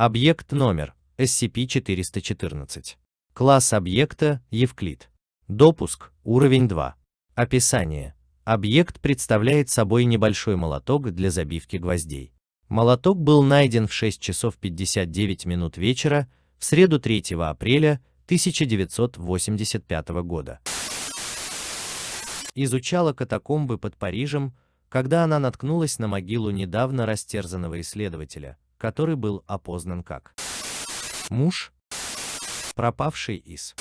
Объект номер SCP-414. Класс объекта Евклид. Допуск уровень 2. Описание. Объект представляет собой небольшой молоток для забивки гвоздей. Молоток был найден в 6 часов 59 минут вечера в среду 3 апреля 1985 года. Изучала катакомбы под Парижем, когда она наткнулась на могилу недавно растерзанного исследователя, который был опознан как муж, пропавший из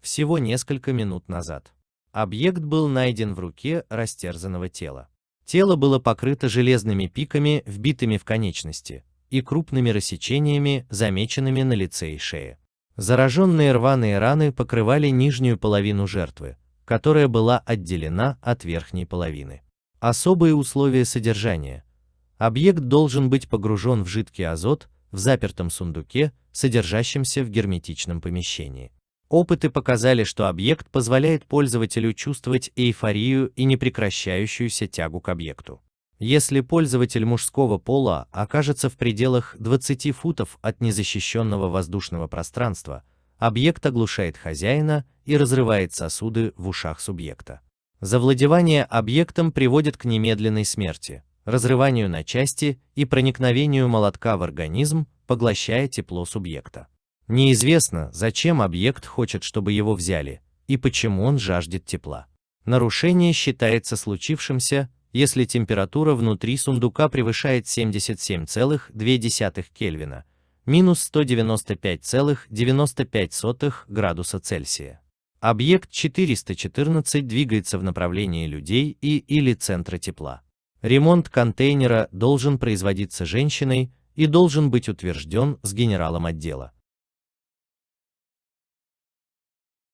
всего несколько минут назад. Объект был найден в руке растерзанного тела. Тело было покрыто железными пиками, вбитыми в конечности, и крупными рассечениями, замеченными на лице и шее. Зараженные рваные раны покрывали нижнюю половину жертвы, которая была отделена от верхней половины. Особые условия содержания. Объект должен быть погружен в жидкий азот в запертом сундуке, содержащемся в герметичном помещении. Опыты показали, что объект позволяет пользователю чувствовать эйфорию и непрекращающуюся тягу к объекту. Если пользователь мужского пола окажется в пределах 20 футов от незащищенного воздушного пространства, объект оглушает хозяина и разрывает сосуды в ушах субъекта. Завладевание объектом приводит к немедленной смерти, разрыванию на части и проникновению молотка в организм, поглощая тепло субъекта. Неизвестно, зачем объект хочет, чтобы его взяли, и почему он жаждет тепла. Нарушение считается случившимся, если температура внутри сундука превышает 77,2 Кельвина, минус 195,95 градуса Цельсия. Объект 414 двигается в направлении людей и или центра тепла. Ремонт контейнера должен производиться женщиной и должен быть утвержден с генералом отдела.